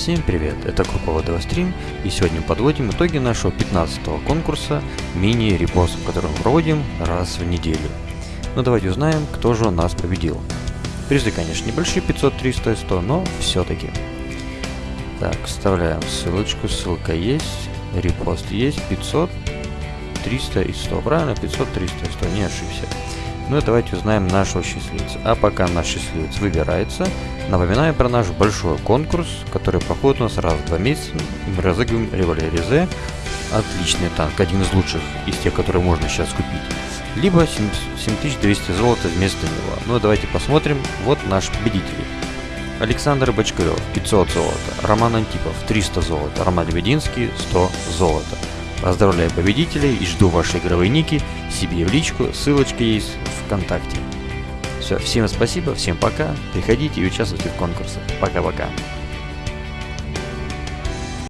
Всем привет, это Крукова Девастрим, и сегодня подводим итоги нашего 15-го конкурса мини-репост, который мы проводим раз в неделю. Ну давайте узнаем, кто же у нас победил. Призы, конечно, небольшие, 500, 300 и 100, но все-таки. Так, вставляем ссылочку, ссылка есть, репост есть, 500, 300 и 100, правильно? 500, 300 и 100, не ошибся. Ну и давайте узнаем нашего счастливца. А пока наш счастливец выбирается, напоминаю про наш большой конкурс, который проходит у нас раз в два месяца. Мы разыгрываем револьвер Резе. Отличный танк, один из лучших из тех, которые можно сейчас купить. Либо 7200 золота вместо него. Ну и давайте посмотрим. Вот наш победитель. Александр Бочкарев 500 золота, Роман Антипов 300 золота, Роман Лебединский 100 золота. Поздравляю победителей и жду ваши игровые ники себе в личку, ссылочка есть ВКонтакте. Все, всем спасибо, всем пока, приходите и участвуйте в конкурсах. Пока-пока.